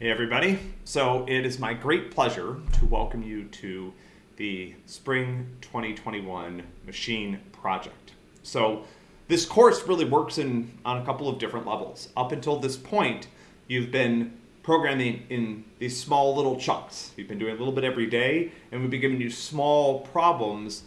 Hey everybody. So it is my great pleasure to welcome you to the Spring 2021 Machine Project. So this course really works in on a couple of different levels. Up until this point, you've been programming in these small little chunks. You've been doing a little bit every day, and we've been giving you small problems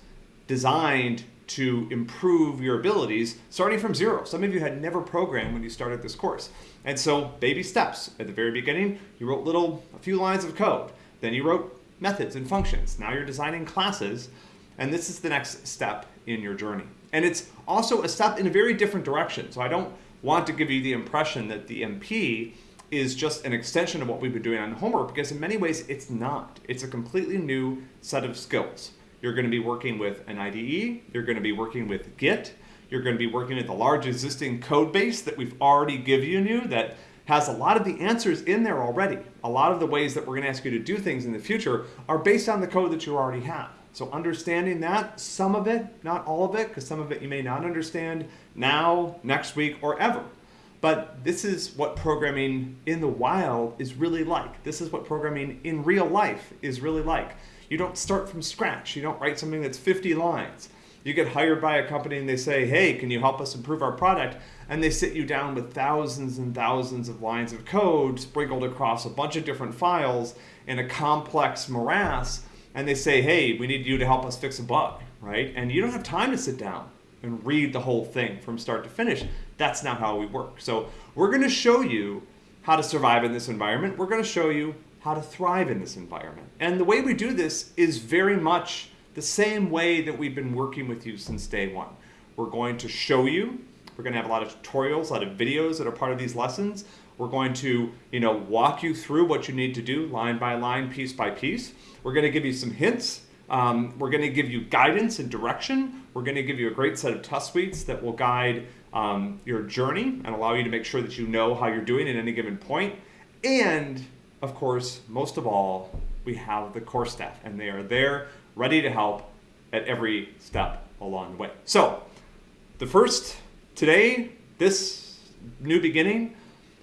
designed to improve your abilities starting from zero. Some of you had never programmed when you started this course. And so baby steps. At the very beginning, you wrote little, a few lines of code. Then you wrote methods and functions. Now you're designing classes, and this is the next step in your journey. And it's also a step in a very different direction. So I don't want to give you the impression that the MP is just an extension of what we've been doing on homework because in many ways it's not. It's a completely new set of skills. You're going to be working with an IDE, you're going to be working with Git, you're going to be working with a large existing code base that we've already given you that has a lot of the answers in there already. A lot of the ways that we're going to ask you to do things in the future are based on the code that you already have. So understanding that, some of it, not all of it, because some of it you may not understand now, next week, or ever. But this is what programming in the wild is really like. This is what programming in real life is really like. You don't start from scratch. You don't write something that's 50 lines. You get hired by a company and they say, hey, can you help us improve our product? And they sit you down with thousands and thousands of lines of code sprinkled across a bunch of different files in a complex morass. And they say, hey, we need you to help us fix a bug, right? And you don't have time to sit down and read the whole thing from start to finish. That's not how we work. So we're going to show you how to survive in this environment. We're going to show you how to thrive in this environment. And the way we do this is very much the same way that we've been working with you since day one. We're going to show you, we're going to have a lot of tutorials, a lot of videos that are part of these lessons. We're going to, you know, walk you through what you need to do line by line, piece by piece. We're going to give you some hints. Um, we're going to give you guidance and direction. We're going to give you a great set of test suites that will guide um, your journey and allow you to make sure that you know how you're doing at any given point. And of course, most of all, we have the core staff, and they are there ready to help at every step along the way. So, the first, today, this new beginning,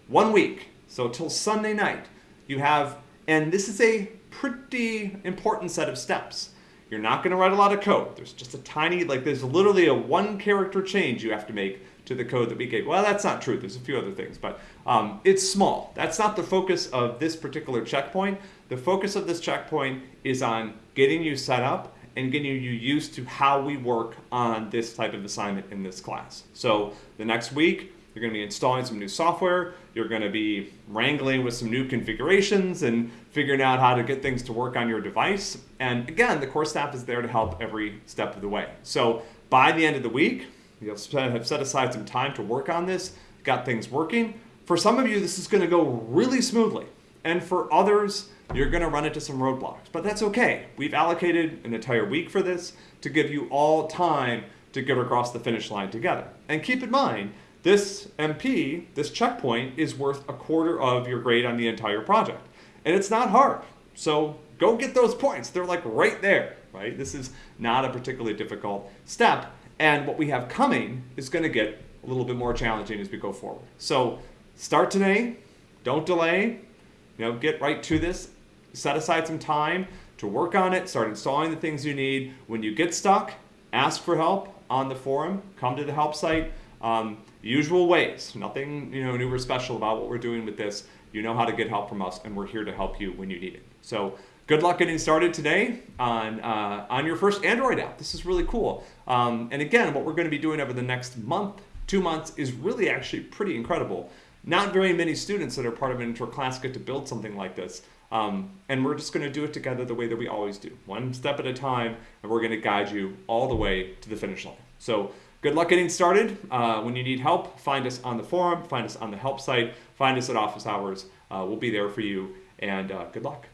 one week. So, till Sunday night, you have, and this is a pretty important set of steps. You're not going to write a lot of code. There's just a tiny, like, there's literally a one character change you have to make to the code that we gave. Well, that's not true. There's a few other things, but um, it's small. That's not the focus of this particular checkpoint. The focus of this checkpoint is on getting you set up and getting you used to how we work on this type of assignment in this class. So the next week, you're going to be installing some new software. You're going to be wrangling with some new configurations and figuring out how to get things to work on your device. And again, the core staff is there to help every step of the way. So by the end of the week, You'll have set aside some time to work on this, got things working. For some of you, this is going to go really smoothly. And for others, you're going to run into some roadblocks. But that's okay. We've allocated an entire week for this to give you all time to get across the finish line together. And keep in mind, this MP, this checkpoint, is worth a quarter of your grade on the entire project. And it's not hard. So go get those points. They're like right there, right? This is not a particularly difficult step. And what we have coming is going to get a little bit more challenging as we go forward. So start today, don't delay, you know, get right to this, set aside some time to work on it, start installing the things you need. When you get stuck, ask for help on the forum, come to the help site. Um, usual ways, nothing you know new or special about what we're doing with this. You know how to get help from us, and we're here to help you when you need it. So good luck getting started today on, uh, on your first Android app. This is really cool. Um, and again, what we're going to be doing over the next month, two months, is really actually pretty incredible. Not very many students that are part of an intro class get to build something like this. Um, and we're just going to do it together the way that we always do, one step at a time, and we're going to guide you all the way to the finish line. So good luck getting started. Uh, when you need help, find us on the forum, find us on the help site, find us at office hours. Uh, we'll be there for you, and uh, good luck.